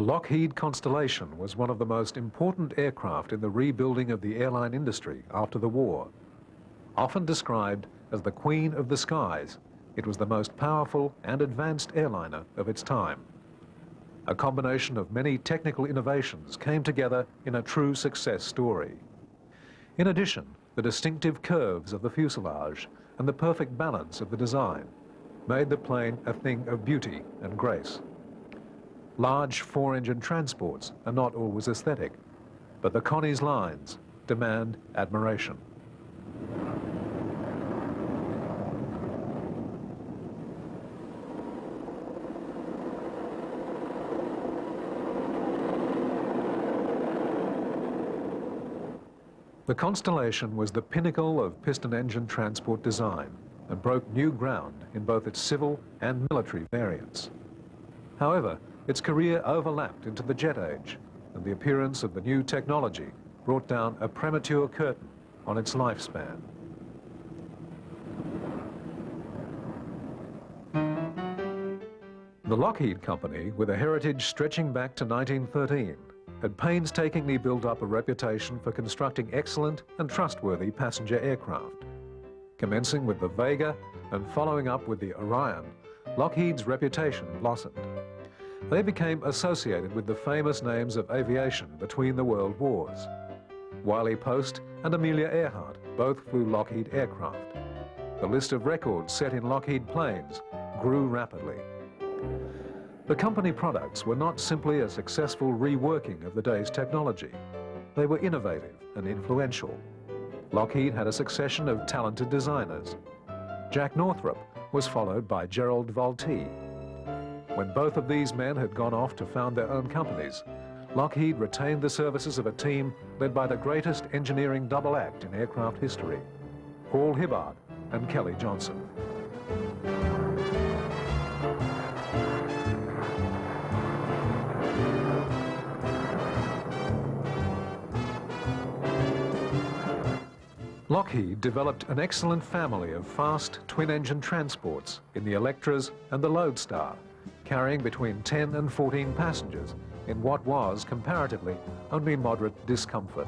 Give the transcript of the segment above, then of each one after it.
The Lockheed Constellation was one of the most important aircraft in the rebuilding of the airline industry after the war. Often described as the queen of the skies, it was the most powerful and advanced airliner of its time. A combination of many technical innovations came together in a true success story. In addition, the distinctive curves of the fuselage and the perfect balance of the design made the plane a thing of beauty and grace. Large four-engine transports are not always aesthetic, but the Connie's lines demand admiration. The Constellation was the pinnacle of piston engine transport design and broke new ground in both its civil and military variants. However, its career overlapped into the jet age, and the appearance of the new technology brought down a premature curtain on its lifespan. The Lockheed Company, with a heritage stretching back to 1913, had painstakingly built up a reputation for constructing excellent and trustworthy passenger aircraft. Commencing with the Vega and following up with the Orion, Lockheed's reputation blossomed. They became associated with the famous names of aviation between the world wars. Wiley Post and Amelia Earhart both flew Lockheed aircraft. The list of records set in Lockheed planes grew rapidly. The company products were not simply a successful reworking of the day's technology. They were innovative and influential. Lockheed had a succession of talented designers. Jack Northrop was followed by Gerard Vultee. When both of these men had gone off to found their own companies, Lockheed retained the services of a team led by the greatest engineering double act in aircraft history, Hall Hibbard and Kelly Johnson. Lockheed developed an excellent family of fast twin-engine transports in the Electras and the Lodestar, carrying between 10 and 14 passengers in what was, comparatively, only moderate discomfort.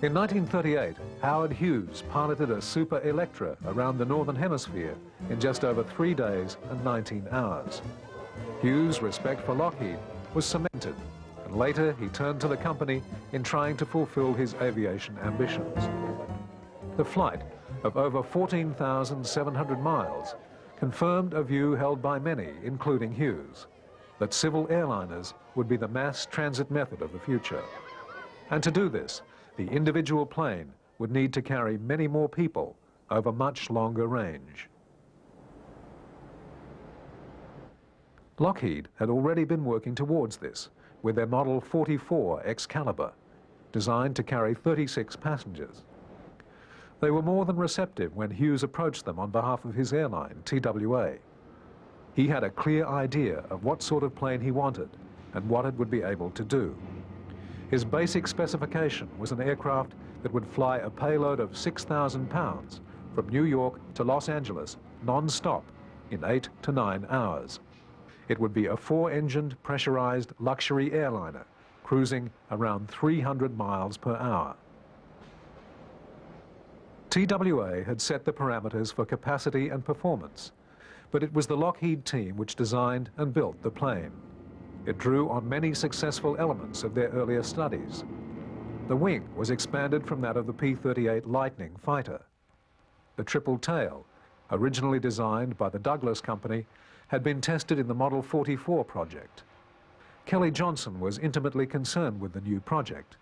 In 1938, Howard Hughes piloted a Super Electra around the Northern Hemisphere in just over three days and 19 hours. Hughes' respect for Lockheed was cemented, and later he turned to the company in trying to fulfill his aviation ambitions. The flight of over 14,700 miles confirmed a view held by many, including Hughes, that civil airliners would be the mass transit method of the future. And to do this, the individual plane would need to carry many more people over much longer range. Lockheed had already been working towards this with their Model 44 Excalibur, designed to carry 36 passengers. They were more than receptive when Hughes approached them on behalf of his airline, TWA. He had a clear idea of what sort of plane he wanted and what it would be able to do. His basic specification was an aircraft that would fly a payload of 6,000 pounds from New York to Los Angeles non-stop in eight to nine hours. It would be a four-engined pressurized luxury airliner cruising around 300 miles per hour. TWA had set the parameters for capacity and performance, but it was the Lockheed team which designed and built the plane. It drew on many successful elements of their earlier studies. The wing was expanded from that of the P-38 Lightning fighter. The triple tail, originally designed by the Douglas Company, had been tested in the Model 44 project. Kelly Johnson was intimately concerned with the new project.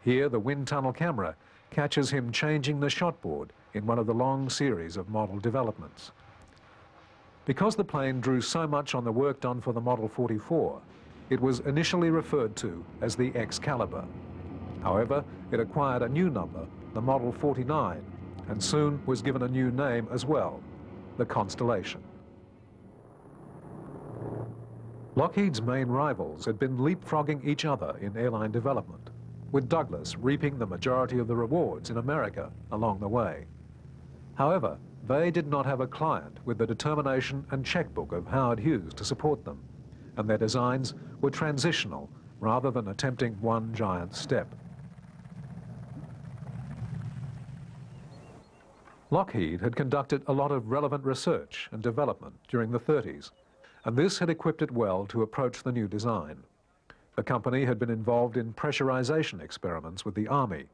Here, the wind tunnel camera catches him changing the shotboard in one of the long series of model developments. Because the plane drew so much on the work done for the Model 44, it was initially referred to as the Excalibur. However, it acquired a new number, the Model 49, and soon was given a new name as well, the Constellation. Lockheed's main rivals had been leapfrogging each other in airline development with Douglas reaping the majority of the rewards in America along the way. However, they did not have a client with the determination and checkbook of Howard Hughes to support them, and their designs were transitional rather than attempting one giant step. Lockheed had conducted a lot of relevant research and development during the 30s, and this had equipped it well to approach the new design. The company had been involved in pressurization experiments with the Army.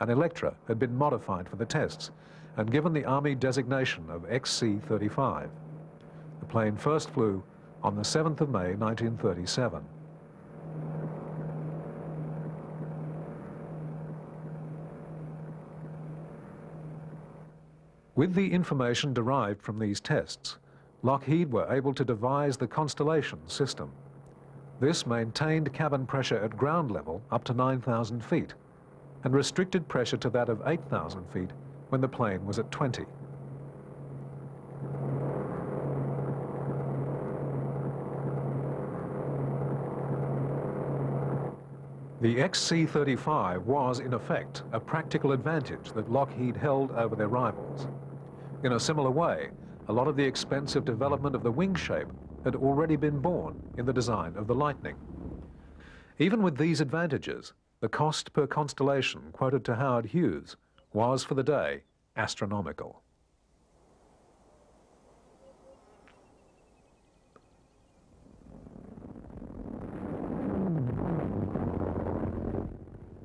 An Electra had been modified for the tests and given the Army designation of XC-35. The plane first flew on the 7th of May 1937. With the information derived from these tests, Lockheed were able to devise the Constellation system. This maintained cabin pressure at ground level up to 9,000 feet and restricted pressure to that of 8,000 feet when the plane was at 20. The XC-35 was, in effect, a practical advantage that Lockheed held over their rivals. In a similar way, a lot of the expensive development of the wing shape had already been born in the design of the Lightning. Even with these advantages, the cost per constellation quoted to Howard Hughes was, for the day, astronomical.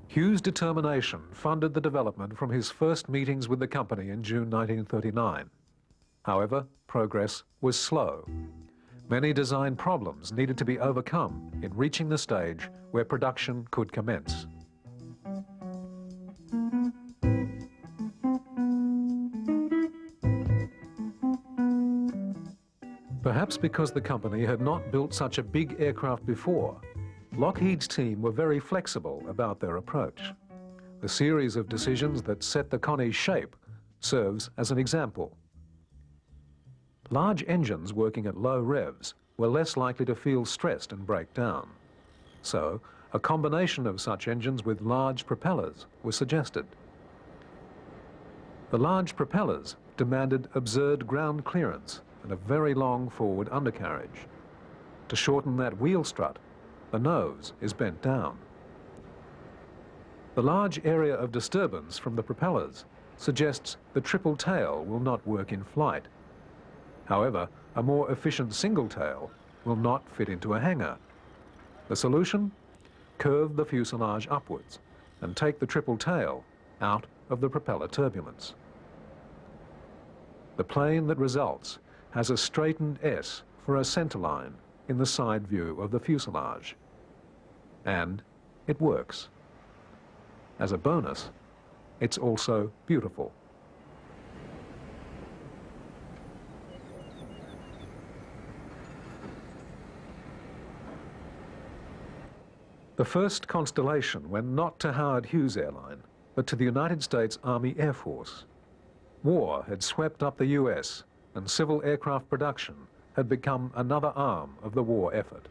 Hughes' determination funded the development from his first meetings with the company in June 1939. However, progress was slow. Many design problems needed to be overcome in reaching the stage where production could commence. Perhaps because the company had not built such a big aircraft before, Lockheed's team were very flexible about their approach. The series of decisions that set the Connie's shape serves as an example. Large engines working at low revs were less likely to feel stressed and break down. So, a combination of such engines with large propellers was suggested. The large propellers demanded absurd ground clearance and a very long forward undercarriage. To shorten that wheel strut, the nose is bent down. The large area of disturbance from the propellers suggests the triple tail will not work in flight. However, a more efficient single tail will not fit into a hangar. The solution? Curve the fuselage upwards and take the triple tail out of the propeller turbulence. The plane that results has a straightened S for a centerline in the side view of the fuselage. And it works. As a bonus, it's also beautiful. The first Constellation went not to Howard Hughes Airline, but to the United States Army Air Force. War had swept up the US, and civil aircraft production had become another arm of the war effort.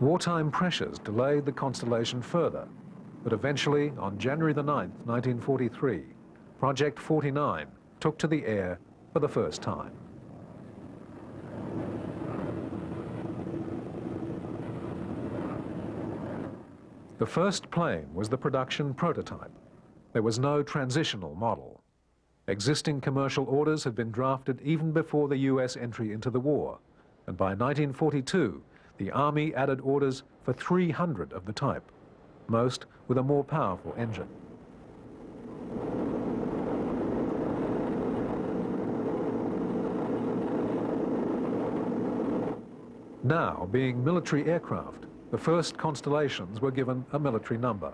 Wartime pressures delayed the Constellation further, but eventually, on January the 9th, 1943, Project 49 took to the air for the first time. The first plane was the production prototype, there was no transitional model. Existing commercial orders had been drafted even before the US entry into the war, and by 1942, the Army added orders for 300 of the type, most with a more powerful engine. Now, being military aircraft, the first Constellations were given a military number.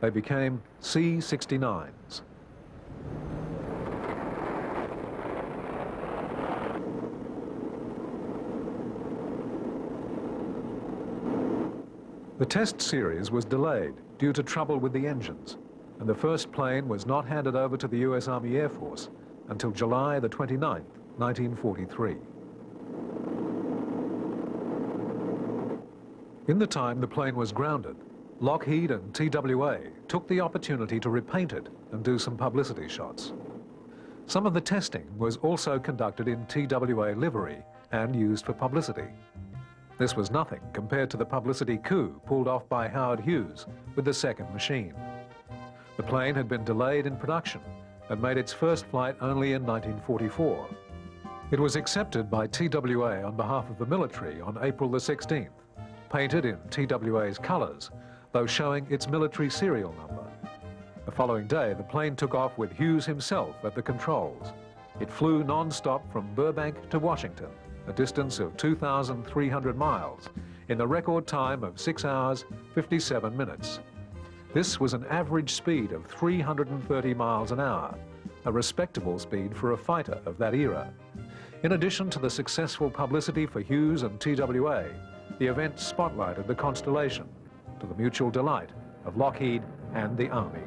They became C-69s. The test series was delayed due to trouble with the engines, and the first plane was not handed over to the US Army Air Force until July the 29th, 1943. In the time the plane was grounded, Lockheed and TWA took the opportunity to repaint it and do some publicity shots. Some of the testing was also conducted in TWA livery and used for publicity. This was nothing compared to the publicity coup pulled off by Howard Hughes with the second machine. The plane had been delayed in production and made its first flight only in 1944. It was accepted by TWA on behalf of the military on April the 16th, painted in TWA's colours, though showing its military serial number. The following day, the plane took off with Hughes himself at the controls. It flew non-stop from Burbank to Washington, a distance of 2,300 miles, in the record time of 6 hours 57 minutes. This was an average speed of 330 miles an hour, a respectable speed for a fighter of that era. In addition to the successful publicity for Hughes and TWA, the event spotlighted the Constellation to the mutual delight of Lockheed and the Army.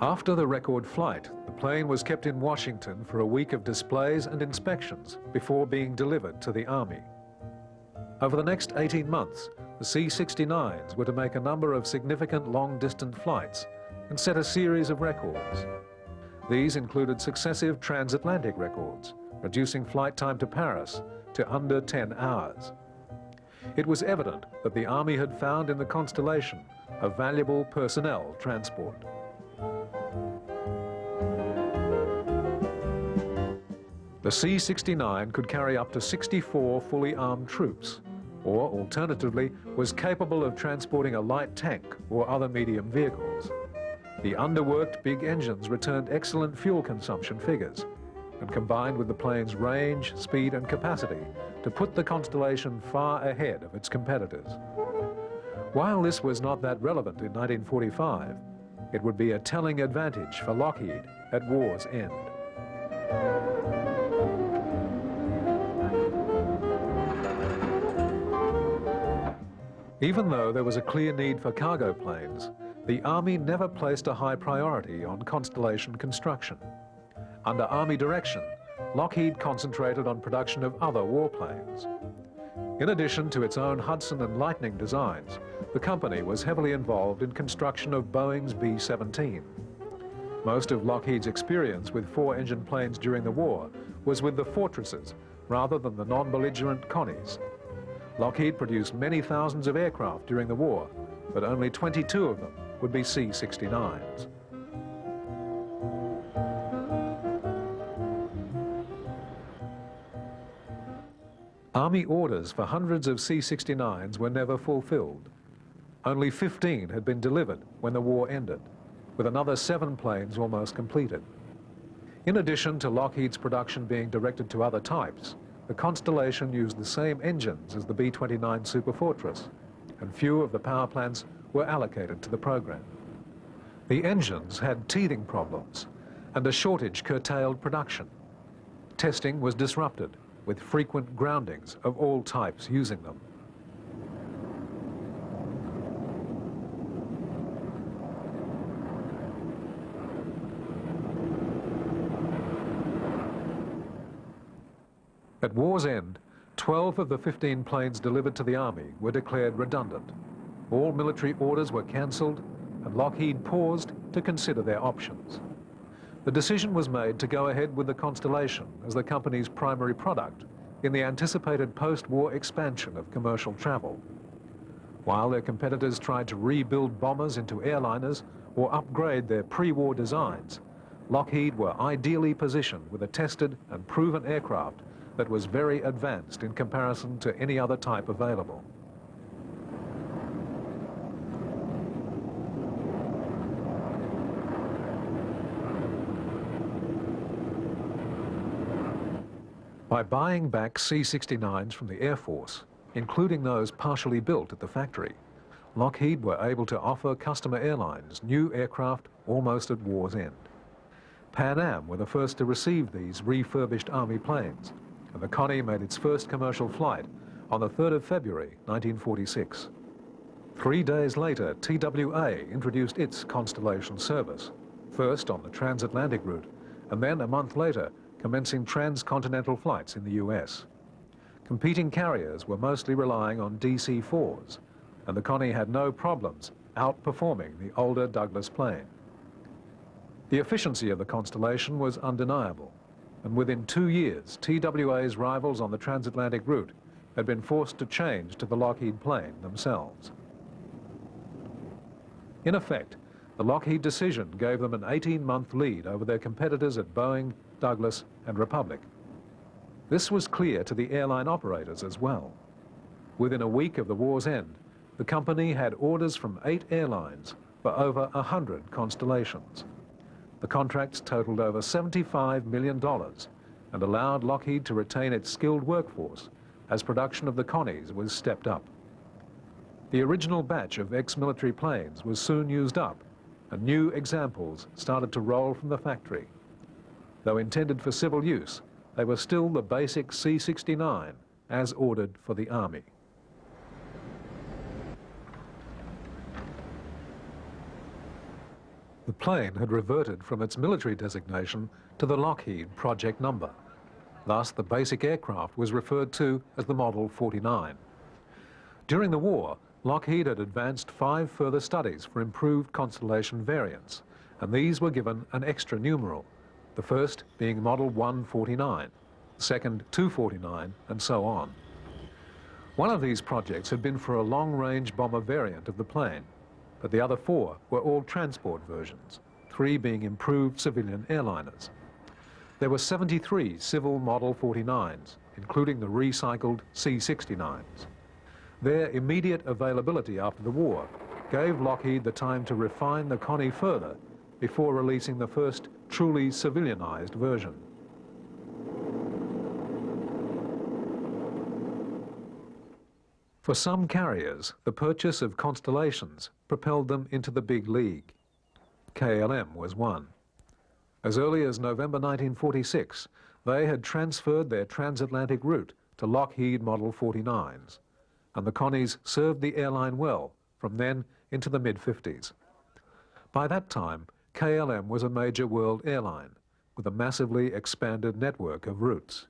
After the record flight, the plane was kept in Washington for a week of displays and inspections before being delivered to the Army. Over the next 18 months, the C-69s were to make a number of significant long-distance flights and set a series of records. These included successive transatlantic records, reducing flight time to Paris to under 10 hours. It was evident that the Army had found in the Constellation a valuable personnel transport. The C-69 could carry up to 64 fully armed troops, or alternatively was capable of transporting a light tank or other medium vehicles. The underworked big engines returned excellent fuel consumption figures and combined with the plane's range, speed and capacity to put the Constellation far ahead of its competitors. While this was not that relevant in 1945, it would be a telling advantage for Lockheed at war's end. Even though there was a clear need for cargo planes, the Army never placed a high priority on Constellation construction. Under Army direction, Lockheed concentrated on production of other warplanes. In addition to its own Hudson and Lightning designs, the company was heavily involved in construction of Boeing's B-17. Most of Lockheed's experience with four-engine planes during the war was with the Fortresses rather than the non-belligerent Connies. Lockheed produced many thousands of aircraft during the war, but only 22 of them would be C-69s. Army orders for hundreds of C-69s were never fulfilled. Only 15 had been delivered when the war ended, with another seven planes almost completed. In addition to Lockheed's production being directed to other types, the Constellation used the same engines as the B-29 Superfortress, and few of the power plants were allocated to the program. The engines had teething problems, and a shortage curtailed production. Testing was disrupted, with frequent groundings of all types using them. At war's end, 12 of the 15 planes delivered to the Army were declared redundant. All military orders were cancelled and Lockheed paused to consider their options. The decision was made to go ahead with the Constellation as the company's primary product in the anticipated post-war expansion of commercial travel. While their competitors tried to rebuild bombers into airliners or upgrade their pre-war designs, Lockheed were ideally positioned with a tested and proven aircraft that was very advanced in comparison to any other type available. By buying back C-69s from the Air Force, including those partially built at the factory, Lockheed were able to offer customer airlines new aircraft almost at war's end. Pan Am were the first to receive these refurbished Army planes, and the Connie made its first commercial flight on the 3rd of February 1946. Three days later, TWA introduced its Constellation service, first on the transatlantic route, and then a month later commencing transcontinental flights in the US. Competing carriers were mostly relying on DC-4s, and the Connie had no problems outperforming the older Douglas plane. The efficiency of the Constellation was undeniable, and within two years, TWA's rivals on the transatlantic route had been forced to change to the Lockheed plane themselves. In effect, the Lockheed decision gave them an 18-month lead over their competitors at Boeing, Douglas and Republic. This was clear to the airline operators as well. Within a week of the war's end, the company had orders from eight airlines for over 100 constellations. The contracts totaled over $75 million and allowed Lockheed to retain its skilled workforce as production of the Connies was stepped up. The original batch of ex-military planes was soon used up and new examples started to roll from the factory. Though intended for civil use, they were still the basic C-69 as ordered for the Army. The plane had reverted from its military designation to the Lockheed project number. Thus, the basic aircraft was referred to as the Model 49. During the war, Lockheed had advanced five further studies for improved Constellation variants, and these were given an extra numeral, the first being Model 149, the second 249, and so on. One of these projects had been for a long-range bomber variant of the plane, but the other four were all transport versions, three being improved civilian airliners. There were 73 civil Model 49s, including the recycled C-69s. Their immediate availability after the war gave Lockheed the time to refine the Connie further before releasing the first truly civilianized version. For some carriers, the purchase of Constellations propelled them into the big league. KLM was one. As early as November 1946, they had transferred their transatlantic route to Lockheed Model 49s, and the Connies served the airline well from then into the mid-50s. By that time, KLM was a major world airline with a massively expanded network of routes.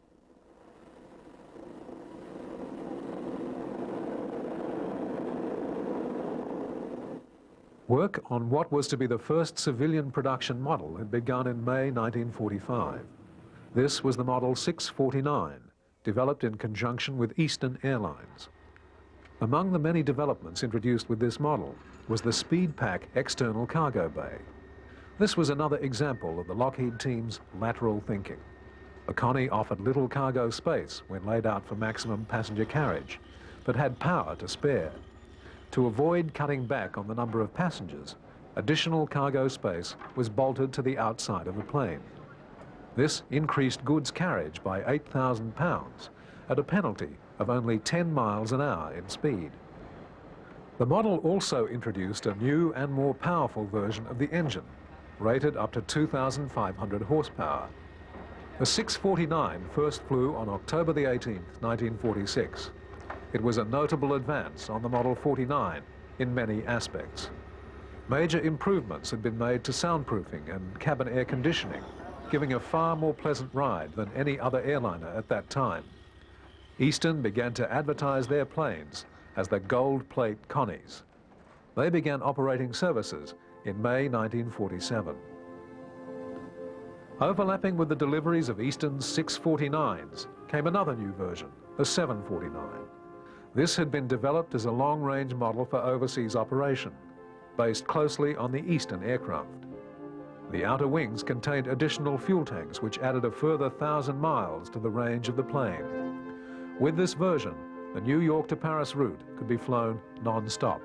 Work on what was to be the first civilian production model had begun in May 1945. This was the Model 649, developed in conjunction with Eastern Airlines. Among the many developments introduced with this model was the SpeedPak external cargo bay. This was another example of the Lockheed team's lateral thinking. The Connie offered little cargo space when laid out for maximum passenger carriage, but had power to spare. To avoid cutting back on the number of passengers, additional cargo space was bolted to the outside of the plane. This increased goods carriage by 8,000 pounds at a penalty of only 10 miles an hour in speed. The model also introduced a new and more powerful version of the engine, rated up to 2,500 horsepower. The 649 first flew on October the 18th, 1946. It was a notable advance on the Model 49 in many aspects. Major improvements had been made to soundproofing and cabin air conditioning, giving a far more pleasant ride than any other airliner at that time. Eastern began to advertise their planes as the gold plate Connies. They began operating services in May 1947. Overlapping with the deliveries of Eastern's 649s came another new version, the 749. This had been developed as a long-range model for overseas operation, based closely on the Eastern aircraft. The outer wings contained additional fuel tanks which added a further thousand miles to the range of the plane. With this version, the New York to Paris route could be flown non-stop.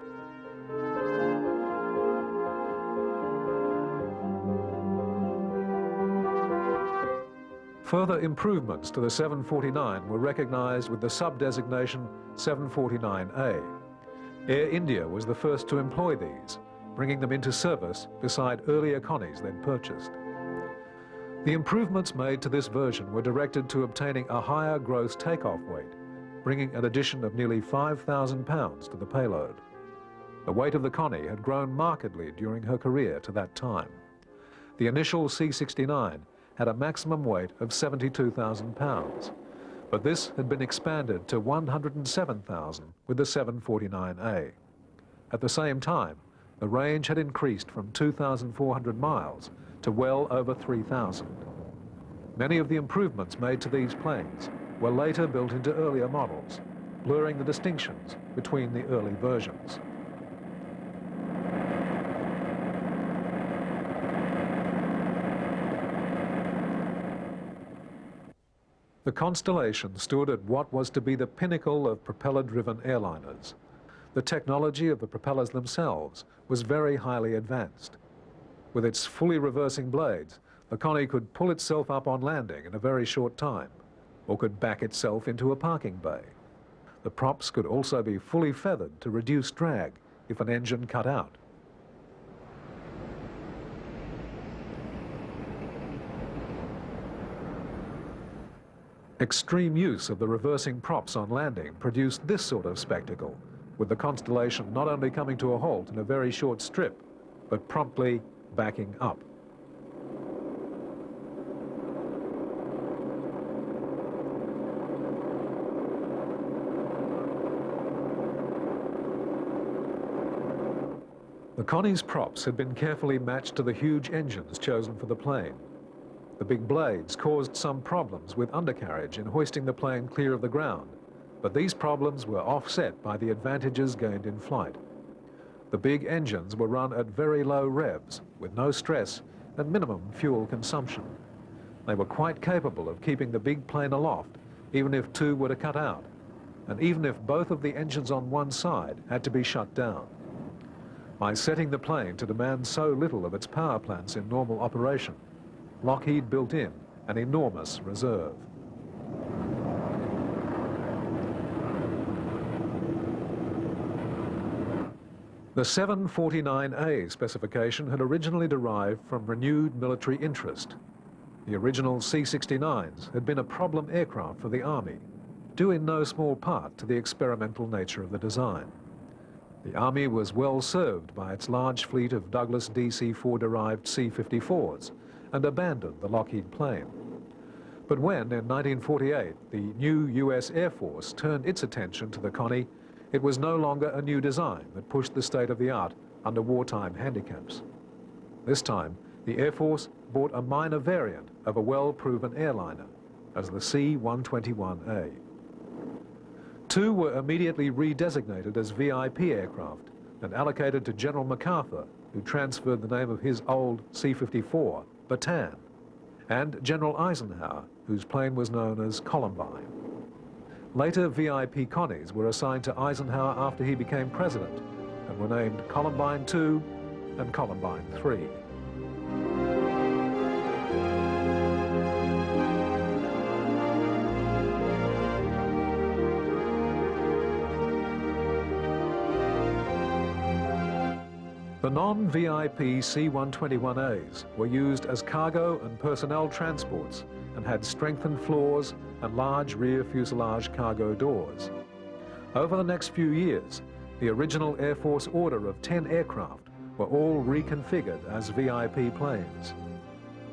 Further improvements to the 749 were recognized with the sub-designation 749A. Air India was the first to employ these, bringing them into service beside earlier Connies they'd purchased. The improvements made to this version were directed to obtaining a higher gross takeoff weight, bringing an addition of nearly 5,000 pounds to the payload. The weight of the Connie had grown markedly during her career to that time. The initial C-69 had a maximum weight of 72,000 pounds, but this had been expanded to 107,000 with the 749A. At the same time, the range had increased from 2,400 miles to well over 3,000. Many of the improvements made to these planes were later built into earlier models, blurring the distinctions between the early versions. The Constellation stood at what was to be the pinnacle of propeller-driven airliners. The technology of the propellers themselves was very highly advanced. With its fully reversing blades, the Connie could pull itself up on landing in a very short time, or could back itself into a parking bay. The props could also be fully feathered to reduce drag if an engine cut out. Extreme use of the reversing props on landing produced this sort of spectacle, with the Constellation not only coming to a halt in a very short strip, but promptly backing up. The Connie's props had been carefully matched to the huge engines chosen for the plane. The big blades caused some problems with undercarriage in hoisting the plane clear of the ground, but these problems were offset by the advantages gained in flight. The big engines were run at very low revs, with no stress and minimum fuel consumption. They were quite capable of keeping the big plane aloft, even if two were to cut out, and even if both of the engines on one side had to be shut down. By setting the plane to demand so little of its power plants in normal operation, Lockheed built in an enormous reserve. The 749A specification had originally derived from renewed military interest. The original C-69s had been a problem aircraft for the Army, due in no small part to the experimental nature of the design. The Army was well served by its large fleet of Douglas DC-4-derived C-54s, and abandoned the Lockheed plane. But when, in 1948, the new US Air Force turned its attention to the Connie, it was no longer a new design that pushed the state of the art under wartime handicaps. This time, the Air Force bought a minor variant of a well-proven airliner as the C-121A. Two were immediately redesignated as VIP aircraft and allocated to General MacArthur, who transferred the name of his old C-54 Bataan, and General Eisenhower, whose plane was known as Columbine. Later VIP Connies were assigned to Eisenhower after he became president and were named Columbine 2 and Columbine 3. The non-VIP C-121As were used as cargo and personnel transports and had strengthened floors and large rear fuselage cargo doors. Over the next few years, the original Air Force order of 10 aircraft were all reconfigured as VIP planes.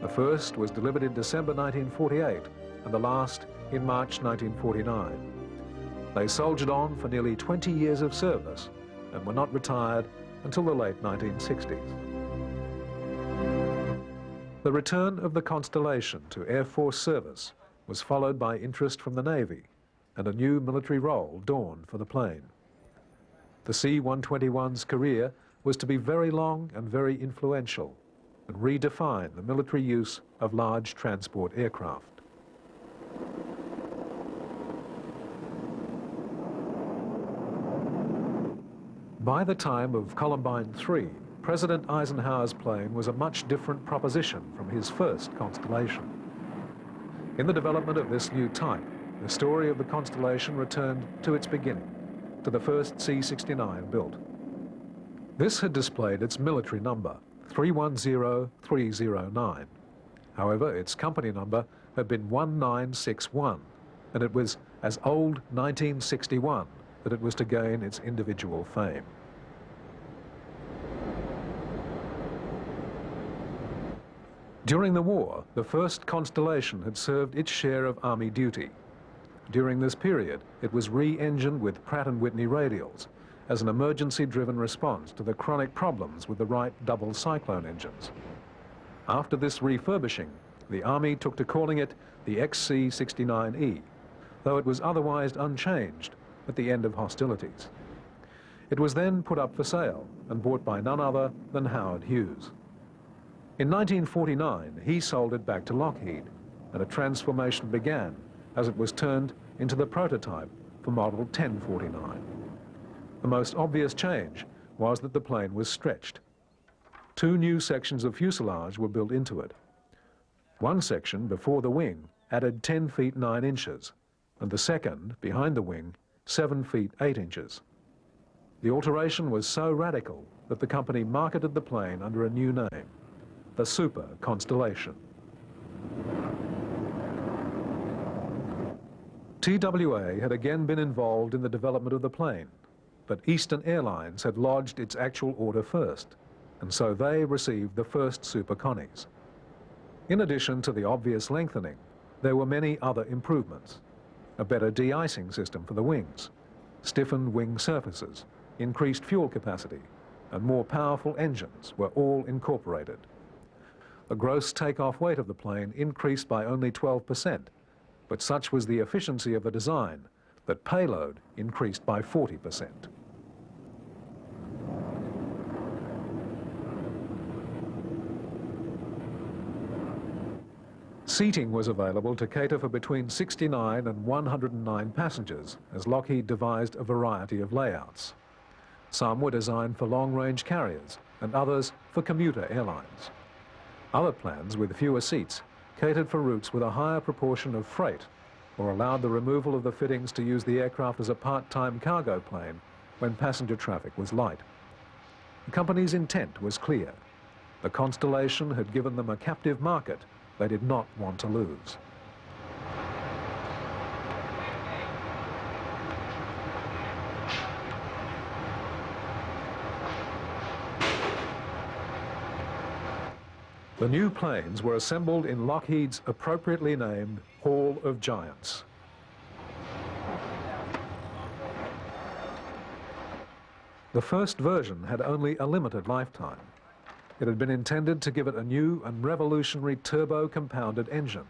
The first was delivered in December 1948 and the last in March 1949. They soldiered on for nearly 20 years of service and were not retired until the late 1960s. The return of the Constellation to Air Force service was followed by interest from the Navy and a new military role dawned for the plane. The C-121's career was to be very long and very influential and redefine the military use of large transport aircraft. By the time of Columbine 3, President Eisenhower's plane was a much different proposition from his first Constellation. In the development of this new type, the story of the Constellation returned to its beginning, to the first C-69 built. This had displayed its military number, 310309. However, its company number had been 1961, and it was as old 1961 that it was to gain its individual fame. During the war, the first Constellation had served its share of Army duty. During this period, it was re-engined with Pratt & Whitney radials as an emergency-driven response to the chronic problems with the Wright Duplex Cyclone engines. After this refurbishing, the Army took to calling it the XC-69E, though it was otherwise unchanged at the end of hostilities. It was then put up for sale and bought by none other than Howard Hughes. In 1949, he sold it back to Lockheed, and a transformation began as it was turned into the prototype for Model 1049. The most obvious change was that the plane was stretched. Two new sections of fuselage were built into it. One section before the wing added 10 feet 9 inches, and the second, behind the wing, 7 feet 8 inches. The alteration was so radical that the company marketed the plane under a new name, the Super Constellation. TWA had again been involved in the development of the plane, but Eastern Airlines had lodged its actual order first, and so they received the first Super Connies. In addition to the obvious lengthening, there were many other improvements. A better de-icing system for the wings, stiffened wing surfaces, increased fuel capacity, and more powerful engines were all incorporated. The gross takeoff weight of the plane increased by only 12%, but such was the efficiency of the design that payload increased by 40%. Seating was available to cater for between 69 and 109 passengers, as Lockheed devised a variety of layouts. Some were designed for long-range carriers and others for commuter airlines. Other plans with fewer seats catered for routes with a higher proportion of freight or allowed the removal of the fittings to use the aircraft as a part-time cargo plane when passenger traffic was light. The company's intent was clear. The Constellation had given them a captive market they did not want to lose. The new planes were assembled in Lockheed's appropriately named Hall of Giants. The first version had only a limited lifetime. It had been intended to give it a new and revolutionary turbo-compounded engine,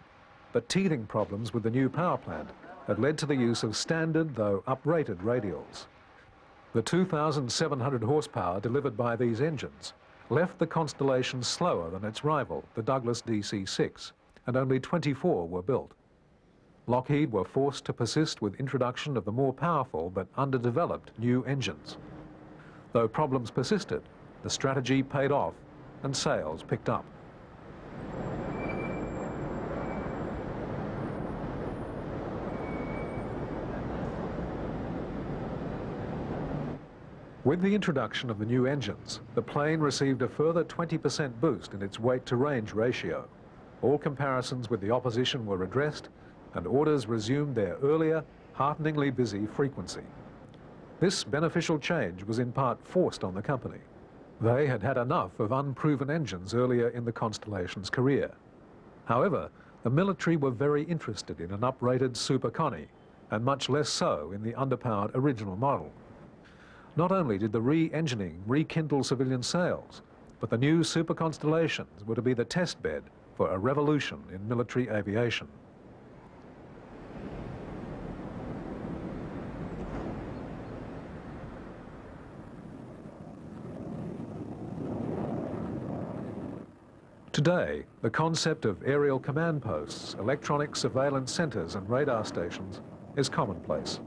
but teething problems with the new power plant had led to the use of standard, though uprated, radials. The 2,700 horsepower delivered by these engines left the Constellation slower than its rival, the Douglas DC-6, and only 24 were built. Lockheed were forced to persist with introduction of the more powerful but underdeveloped new engines. Though problems persisted, the strategy paid off and sales picked up. With the introduction of the new engines, the plane received a further 20% boost in its weight-to-range ratio. All comparisons with the opposition were addressed and orders resumed their earlier, hearteningly busy frequency. This beneficial change was in part forced on the company. They had had enough of unproven engines earlier in the Constellation's career. However, the military were very interested in an uprated Super Connie, and much less so in the underpowered original model. Not only did the re-engineering rekindle civilian sales, but the new super constellations were to be the test bed for a revolution in military aviation. Today, the concept of aerial command posts, electronic surveillance centres and radar stations is commonplace.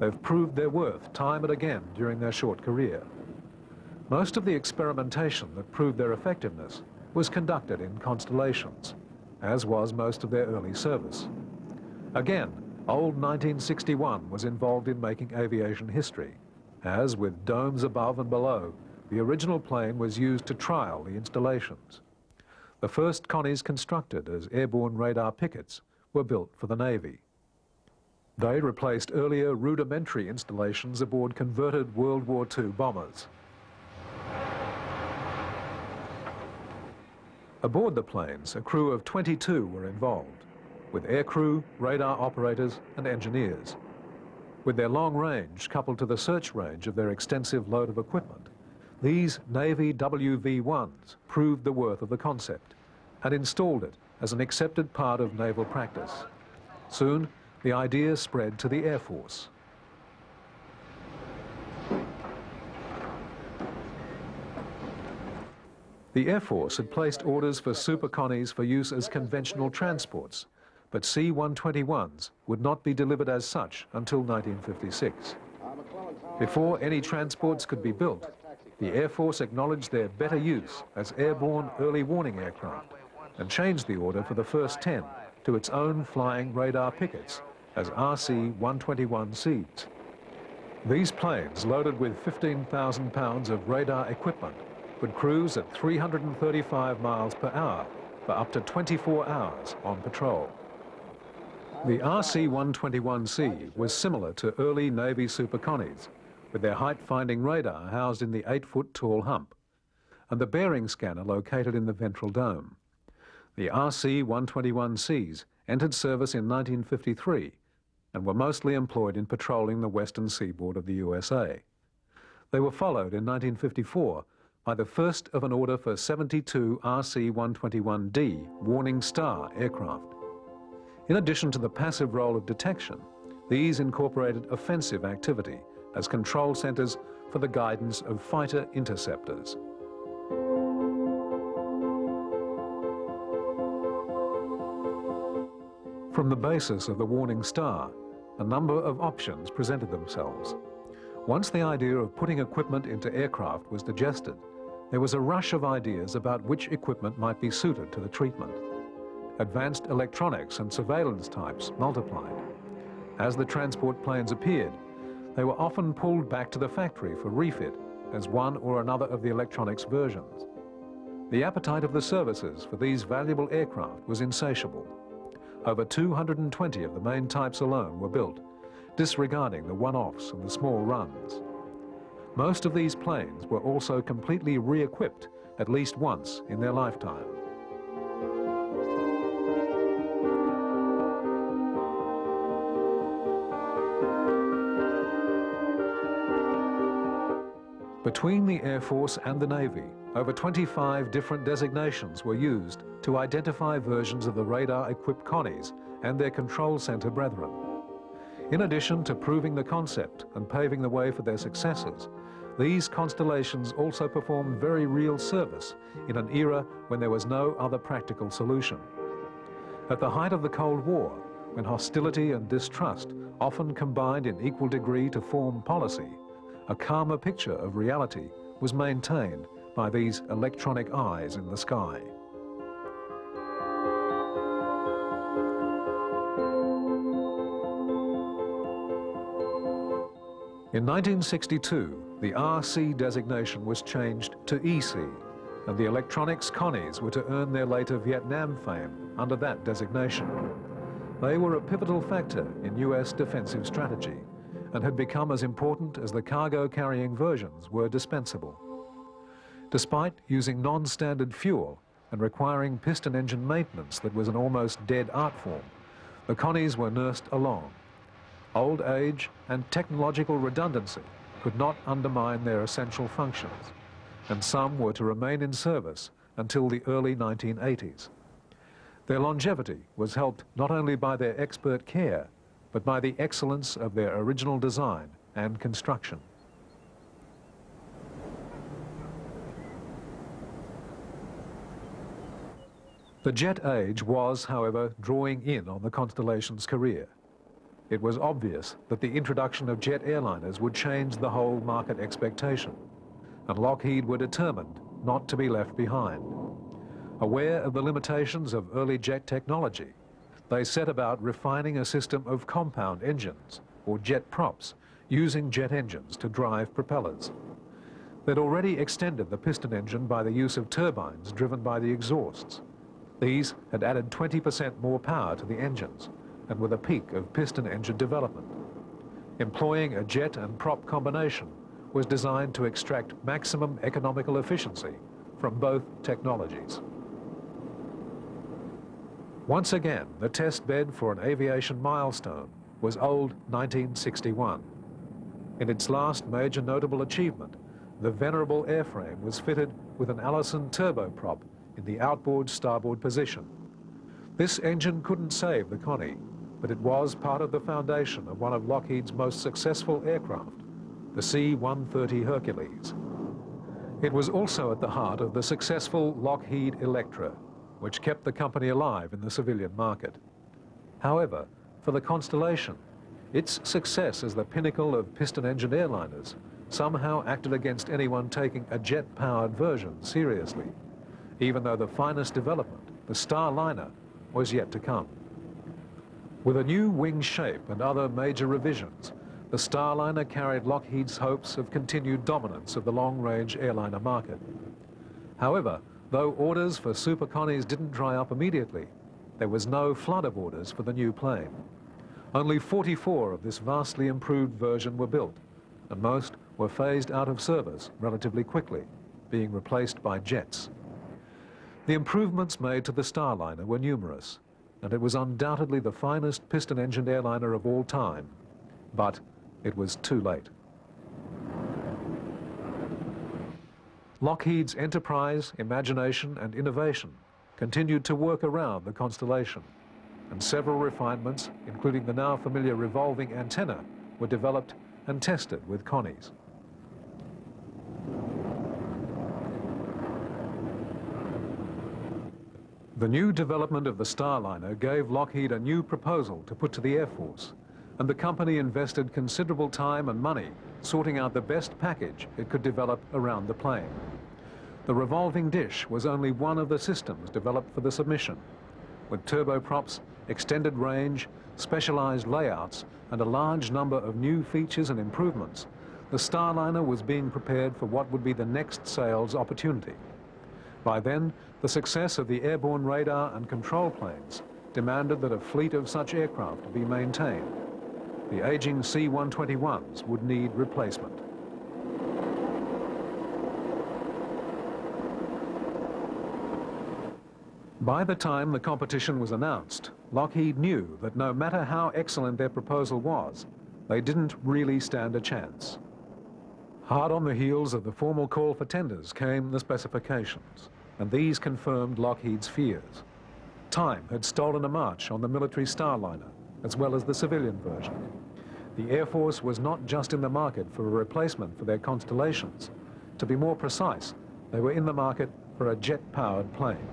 They've proved their worth time and again during their short career. Most of the experimentation that proved their effectiveness was conducted in constellations, as was most of their early service. Again, old 1961 was involved in making aviation history, as with domes above and below, the original plane was used to trial the installations. The first Connies constructed as airborne radar pickets were built for the Navy. They replaced earlier rudimentary installations aboard converted World War II bombers. Aboard the planes, a crew of 22 were involved, with aircrew, radar operators and engineers. With their long range coupled to the search range of their extensive load of equipment, these Navy WV-1s proved the worth of the concept and installed it as an accepted part of naval practice. Soon, the idea spread to the Air Force. The Air Force had placed orders for Super Connies for use as conventional transports, but C-121s would not be delivered as such until 1956. Before any transports could be built, the Air Force acknowledged their better use as airborne early warning aircraft and changed the order for the first 10 to its own flying radar pickets as RC-121Cs. These planes, loaded with 15,000 pounds of radar equipment, would cruise at 335 miles per hour for up to 24 hours on patrol. The RC-121C was similar to early Navy Super Connies, with their height-finding radar housed in the 8-foot tall hump, and the bearing scanner located in the ventral dome. The RC-121Cs entered service in 1953 and were mostly employed in patrolling the western seaboard of the USA. They were followed in 1954 by the first of an order for 72 RC-121D Warning Star aircraft. In addition to the passive role of detection, these incorporated offensive activity as control centres for the guidance of fighter interceptors. From the basis of the warning star, a number of options presented themselves. Once the idea of putting equipment into aircraft was digested, there was a rush of ideas about which equipment might be suited to the treatment. Advanced electronics and surveillance types multiplied. As the transport planes appeared, they were often pulled back to the factory for refit as one or another of the electronics versions. The appetite of the services for these valuable aircraft was insatiable. Over 220 of the main types alone were built, disregarding the one-offs and the small runs. Most of these planes were also completely re-equipped at least once in their lifetime. Between the Air Force and the Navy, over 25 different designations were used to identify versions of the radar-equipped Connies and their control center brethren. In addition to proving the concept and paving the way for their successors, these constellations also performed very real service in an era when there was no other practical solution. At the height of the Cold War, when hostility and distrust often combined in equal degree to form policy, a calmer picture of reality was maintained by these electronic eyes in the sky. In 1962, the RC designation was changed to EC, and the electronics Connies were to earn their later Vietnam fame under that designation. They were a pivotal factor in US defensive strategy and had become as important as the cargo-carrying versions were dispensable. Despite using non-standard fuel and requiring piston engine maintenance that was an almost dead art form, the Connies were nursed along Old age and technological redundancy could not undermine their essential functions, and some were to remain in service until the early 1980s. Their longevity was helped not only by their expert care, but by the excellence of their original design and construction. The jet age was, however, drawing in on the Constellation's career. It was obvious that the introduction of jet airliners would change the whole market expectation, and Lockheed were determined not to be left behind. Aware of the limitations of early jet technology, they set about refining a system of compound engines, or jet props, using jet engines to drive propellers. They'd already extended the piston engine by the use of turbines driven by the exhausts. These had added 20% more power to the engines, and with a peak of piston engine development. Employing a jet and prop combination was designed to extract maximum economical efficiency from both technologies. Once again, the test bed for an aviation milestone was old 1961. In its last major notable achievement, the venerable airframe was fitted with an Allison turboprop in the outboard starboard position. This engine couldn't save the Connie, but it was part of the foundation of one of Lockheed's most successful aircraft, the C-130 Hercules. It was also at the heart of the successful Lockheed Electra, which kept the company alive in the civilian market. However, for the Constellation, its success as the pinnacle of piston-engine airliners somehow acted against anyone taking a jet-powered version seriously, even though the finest development, the Starliner, was yet to come. With a new wing shape and other major revisions, the Starliner carried Lockheed's hopes of continued dominance of the long-range airliner market. However, though orders for Super Connies didn't dry up immediately, there was no flood of orders for the new plane. Only 44 of this vastly improved version were built, and most were phased out of service relatively quickly, being replaced by jets. The improvements made to the Starliner were numerous, and it was undoubtedly the finest piston-engined airliner of all time. But it was too late. Lockheed's enterprise, imagination and innovation continued to work around the Constellation, and several refinements, including the now familiar revolving antenna, were developed and tested with Connies. The new development of the Starliner gave Lockheed a new proposal to put to the Air Force and the company invested considerable time and money sorting out the best package it could develop around the plane. The revolving dish was only one of the systems developed for the submission, with turboprops, extended range, specialized layouts, and a large number of new features and improvements, the Starliner was being prepared for what would be the next sales opportunity. By then, the success of the airborne radar and control planes demanded that a fleet of such aircraft be maintained the aging C-121s would need replacement. By the time the competition was announced, Lockheed knew that no matter how excellent their proposal was, they didn't really stand a chance. Hard on the heels of the formal call for tenders came the specifications, and these confirmed Lockheed's fears. Time had stolen a march on the military Starliner, as well as the civilian version. The Air Force was not just in the market for a replacement for their Constellations. To be more precise, they were in the market for a jet-powered plane.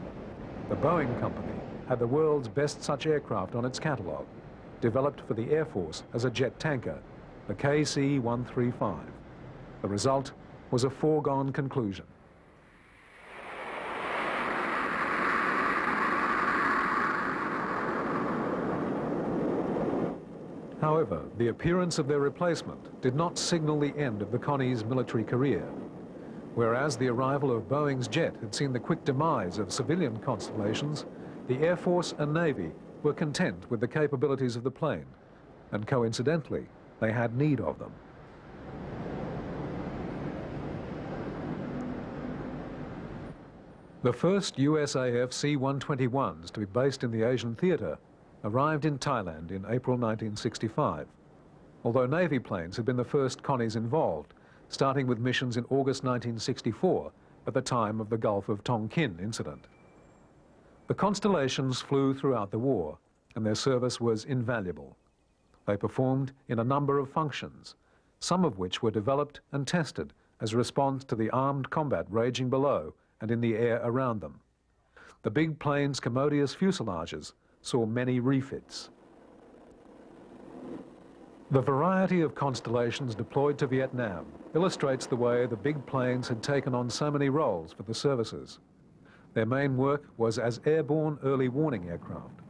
The Boeing company had the world's best such aircraft on its catalogue, developed for the Air Force as a jet tanker, the KC-135. The result was a foregone conclusion. However, the appearance of their replacement did not signal the end of the Connie's military career. Whereas the arrival of Boeing's jet had seen the quick demise of civilian constellations, the Air Force and Navy were content with the capabilities of the plane, and coincidentally, they had need of them. The first USAF C-121s to be based in the Asian theatre arrived in Thailand in April 1965, although Navy planes had been the first Connies involved, starting with missions in August 1964 at the time of the Gulf of Tonkin incident. The Constellations flew throughout the war, and their service was invaluable. They performed in a number of functions, some of which were developed and tested as a response to the armed combat raging below and in the air around them. The big plane's commodious fuselages saw many refits. The variety of constellations deployed to Vietnam illustrates the way the big planes had taken on so many roles for the services. Their main work was as airborne early warning aircraft,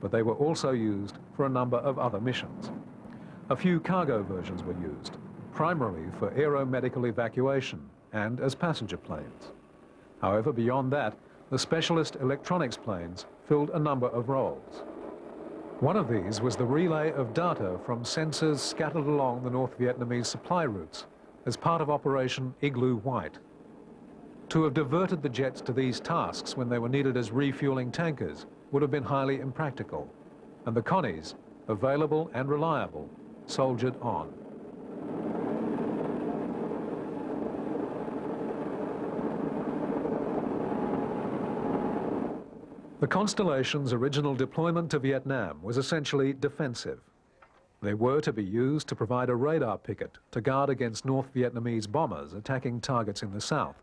but they were also used for a number of other missions. A few cargo versions were used, primarily for aeromedical evacuation and as passenger planes. However, beyond that, the specialist electronics planes filled a number of roles. One of these was the relay of data from sensors scattered along the North Vietnamese supply routes as part of Operation Igloo White. To have diverted the jets to these tasks when they were needed as refueling tankers would have been highly impractical, and the Connies, available and reliable, soldiered on. The Constellation's original deployment to Vietnam was essentially defensive. They were to be used to provide a radar picket to guard against North Vietnamese bombers attacking targets in the south.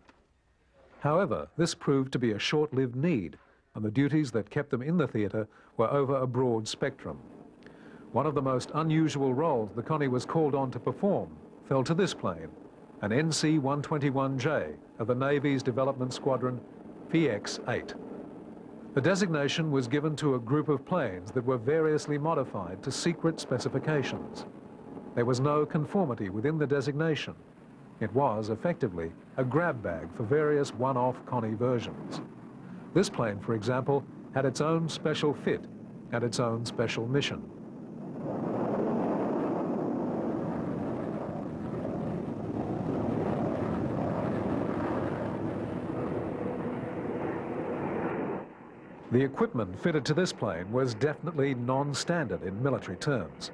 However, this proved to be a short-lived need, and the duties that kept them in the theatre were over a broad spectrum. One of the most unusual roles the Connie was called on to perform fell to this plane, an NC-121J of the Navy's Development Squadron VX-8. The designation was given to a group of planes that were variously modified to secret specifications. There was no conformity within the designation. It was, effectively, a grab bag for various one-off Connie versions. This plane, for example, had its own special fit and its own special mission. The equipment fitted to this plane was definitely non-standard in military terms.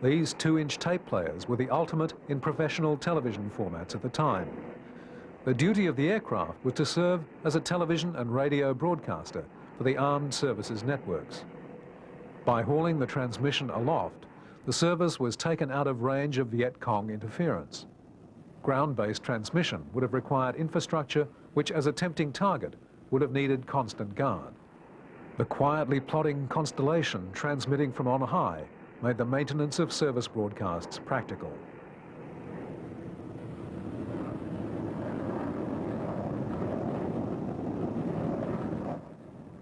These two-inch tape players were the ultimate in professional television formats at the time. The duty of the aircraft was to serve as a television and radio broadcaster for the armed services networks. By hauling the transmission aloft, the service was taken out of range of Viet Cong interference. Ground-based transmission would have required infrastructure which, as a tempting target, would have needed constant guard. The quietly plodding constellation transmitting from on high made the maintenance of service broadcasts practical.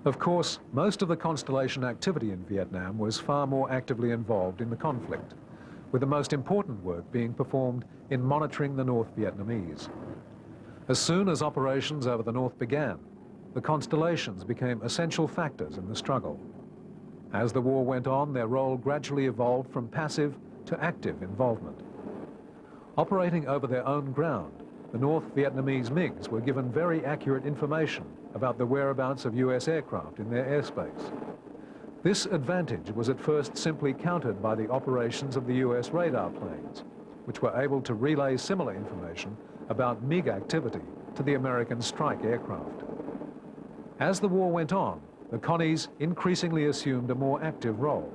Of course, most of the Constellation activity in Vietnam was far more actively involved in the conflict, with the most important work being performed in monitoring the North Vietnamese. As soon as operations over the North began, the constellations became essential factors in the struggle. As the war went on, their role gradually evolved from passive to active involvement. Operating over their own ground, the North Vietnamese MiGs were given very accurate information about the whereabouts of US aircraft in their airspace. This advantage was at first simply countered by the operations of the US radar planes, which were able to relay similar information about MiG activity to the American strike aircraft. As the war went on, the Connies increasingly assumed a more active role,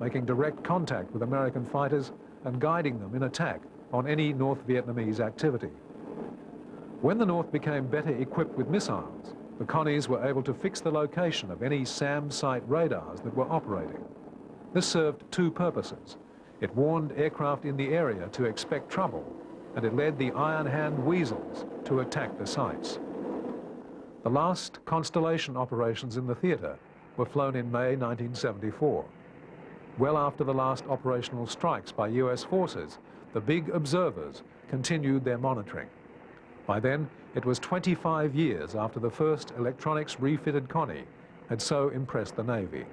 making direct contact with American fighters and guiding them in attack on any North Vietnamese activity. When the North became better equipped with missiles, the Connies were able to fix the location of any SAM site radars that were operating. This served two purposes. It warned aircraft in the area to expect trouble, and it led the Iron Hand Weasels to attack the sites. The last Constellation operations in the theatre were flown in May 1974. Well after the last operational strikes by US forces, the big observers continued their monitoring. By then, it was 25 years after the first electronics refitted Connie had so impressed the Navy.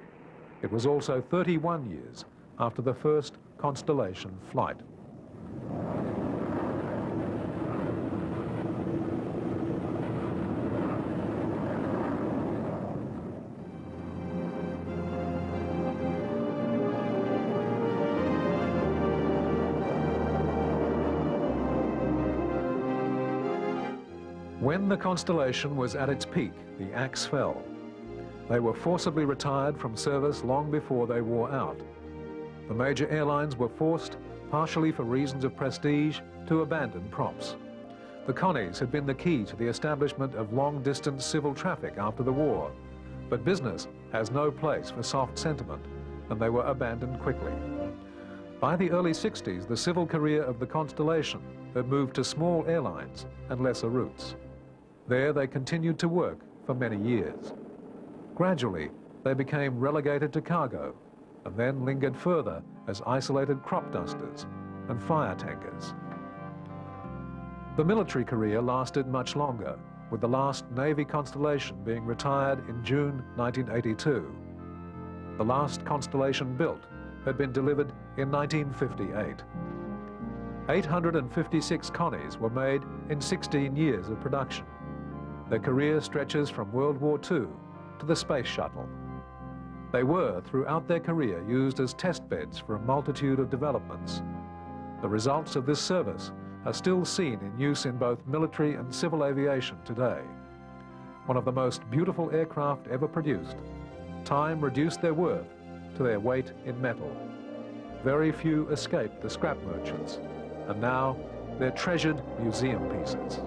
It was also 31 years after the first Constellation flight. When the Constellation was at its peak, the axe fell. They were forcibly retired from service long before they wore out. The major airlines were forced, partially for reasons of prestige, to abandon props. The Connies had been the key to the establishment of long-distance civil traffic after the war, but business has no place for soft sentiment, and they were abandoned quickly. By the early 60s, the civil career of the Constellation had moved to small airlines and lesser routes. There they continued to work for many years. Gradually, they became relegated to cargo and then lingered further as isolated crop dusters and fire tankers. The military career lasted much longer, with the last Navy Constellation being retired in June 1982. The last Constellation built had been delivered in 1958. 856 Connies were made in 16 years of production. Their career stretches from World War II to the Space Shuttle. They were, throughout their career, used as test beds for a multitude of developments. The results of this service are still seen in use in both military and civil aviation today. One of the most beautiful aircraft ever produced, time reduced their worth to their weight in metal. Very few escaped the scrap merchants, and now they're treasured museum pieces.